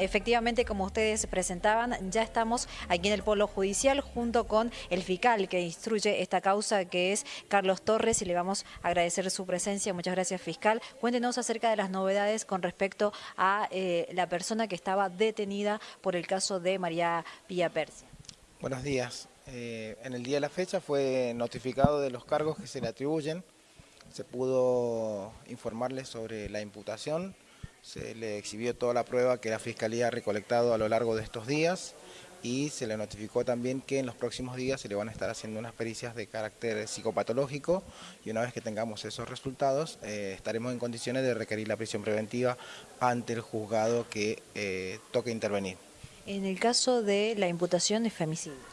Efectivamente, como ustedes presentaban, ya estamos aquí en el Polo Judicial junto con el fiscal que instruye esta causa, que es Carlos Torres, y le vamos a agradecer su presencia. Muchas gracias, fiscal. Cuéntenos acerca de las novedades con respecto a eh, la persona que estaba detenida por el caso de María Pía Persia. Buenos días. Eh, en el día de la fecha fue notificado de los cargos que se le atribuyen. Se pudo informarle sobre la imputación, se le exhibió toda la prueba que la Fiscalía ha recolectado a lo largo de estos días y se le notificó también que en los próximos días se le van a estar haciendo unas pericias de carácter psicopatológico y una vez que tengamos esos resultados eh, estaremos en condiciones de requerir la prisión preventiva ante el juzgado que eh, toque intervenir. En el caso de la imputación de femicidio.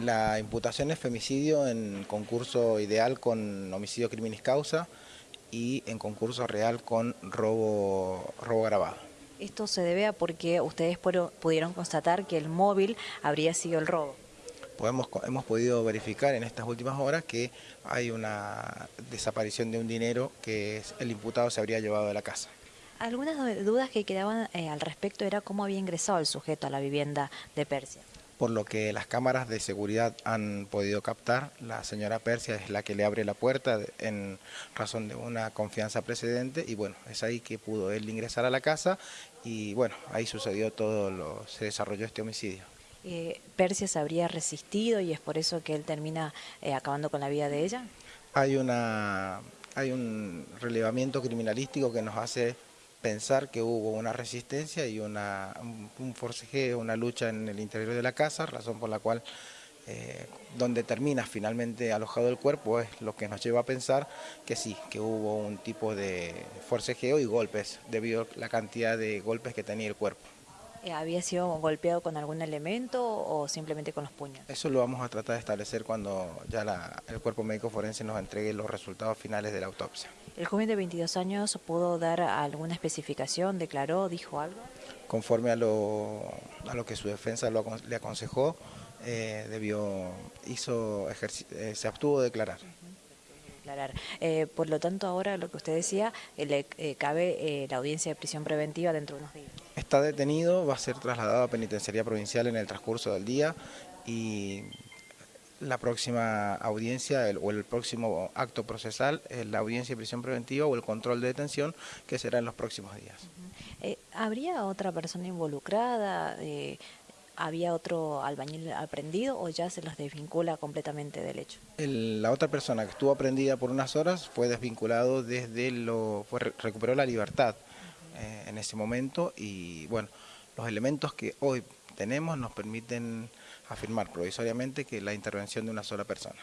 La imputación es femicidio en concurso ideal con homicidio criminis causa y en concurso real con robo, robo grabado. Esto se debe a porque ustedes pudieron constatar que el móvil habría sido el robo. Podemos, hemos podido verificar en estas últimas horas que hay una desaparición de un dinero que el imputado se habría llevado de la casa. Algunas dudas que quedaban eh, al respecto era cómo había ingresado el sujeto a la vivienda de Persia por lo que las cámaras de seguridad han podido captar. La señora Persia es la que le abre la puerta en razón de una confianza precedente y bueno, es ahí que pudo él ingresar a la casa y bueno, ahí sucedió todo, lo, se desarrolló este homicidio. Eh, ¿Persia se habría resistido y es por eso que él termina eh, acabando con la vida de ella? Hay, una, hay un relevamiento criminalístico que nos hace pensar que hubo una resistencia y una, un forcejeo, una lucha en el interior de la casa, razón por la cual eh, donde termina finalmente alojado el cuerpo es lo que nos lleva a pensar que sí, que hubo un tipo de forcejeo y golpes debido a la cantidad de golpes que tenía el cuerpo. Eh, ¿Había sido golpeado con algún elemento o simplemente con los puños? Eso lo vamos a tratar de establecer cuando ya el cuerpo médico forense nos entregue los resultados finales de la autopsia. ¿El joven de 22 años pudo dar alguna especificación, declaró, dijo algo? Conforme a lo, a lo que su defensa le aconsejó, eh, debió, hizo eh, se abstuvo de declarar. Eh, por lo tanto, ahora lo que usted decía, le cabe la audiencia de prisión preventiva dentro de unos días. Está detenido, va a ser trasladado a penitenciaría provincial en el transcurso del día y la próxima audiencia o el próximo acto procesal es la audiencia de prisión preventiva o el control de detención que será en los próximos días. Eh, ¿Habría otra persona involucrada? Eh, ¿Había otro albañil aprendido o ya se los desvincula completamente del hecho? la otra persona que estuvo aprendida por unas horas fue desvinculado desde lo... recuperó la libertad eh, en ese momento y bueno, los elementos que hoy tenemos nos permiten afirmar provisoriamente que la intervención de una sola persona.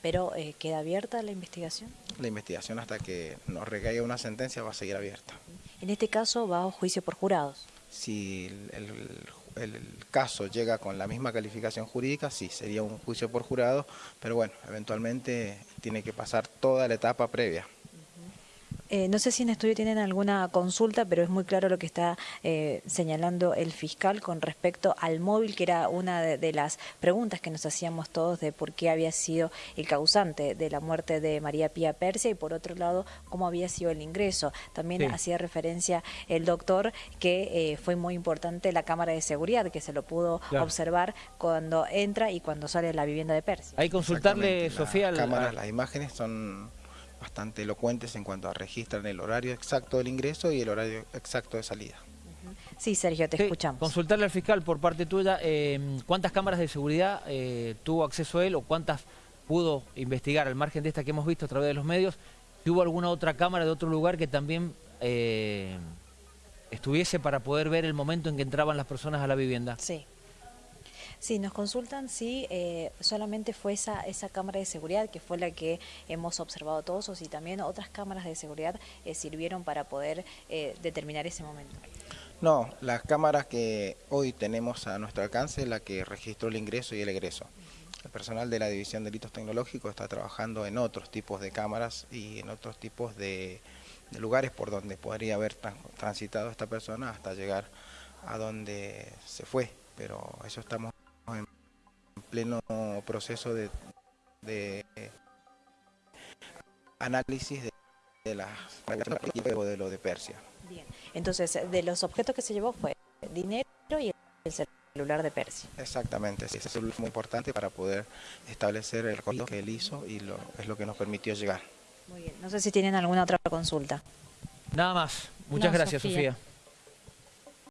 ¿Pero eh, queda abierta la investigación? La investigación hasta que nos recaiga una sentencia va a seguir abierta. En este caso va a juicio por jurados. Si el, caso llega con la misma calificación jurídica, sí, sería un juicio por jurado, pero bueno, eventualmente tiene que pasar toda la etapa previa. Eh, no sé si en estudio tienen alguna consulta, pero es muy claro lo que está eh, señalando el fiscal con respecto al móvil, que era una de, las preguntas que nos hacíamos todos de por qué había sido el causante de la muerte de María Pía Persia y por otro lado cómo había sido el ingreso. También hacía referencia el doctor que eh, fue muy importante la cámara de seguridad, que se lo pudo observar cuando entra y cuando sale de la vivienda de Persia. Hay que consultarle, Sofía... Las las imágenes son bastante elocuentes en cuanto a registrar el horario exacto del ingreso y el horario exacto de salida. Sí, Sergio, te escuchamos. Consultarle al fiscal por parte tuya, eh, ¿cuántas cámaras de seguridad eh, tuvo acceso a él o cuántas pudo investigar al margen de esta que hemos visto a través de los medios? Si hubo alguna otra cámara de otro lugar que también eh, estuviese para poder ver el momento en que entraban las personas a la vivienda. Sí. Sí, nos consultan si eh, solamente fue esa, esa cámara de seguridad que fue la que hemos observado todos o si también otras cámaras de seguridad eh, sirvieron para poder eh, determinar ese momento. No, las cámaras que hoy tenemos a nuestro alcance es la que registró el ingreso y el egreso. El personal de la División de Delitos Tecnológicos está trabajando en otros tipos de cámaras y en otros tipos de, lugares por donde podría haber transitado esta persona hasta llegar a donde se fue, pero eso estamos en pleno proceso de, análisis de las y luego de lo de Persia. Bien. Entonces, de los objetos que se llevó fue dinero y el celular de Persia. Exactamente, sí, eso es muy importante para poder establecer el recorrido que él hizo y lo, es lo que nos permitió llegar. Muy bien. No sé si tienen alguna otra consulta. Nada más. Muchas No, gracias, Sofía. Sofía.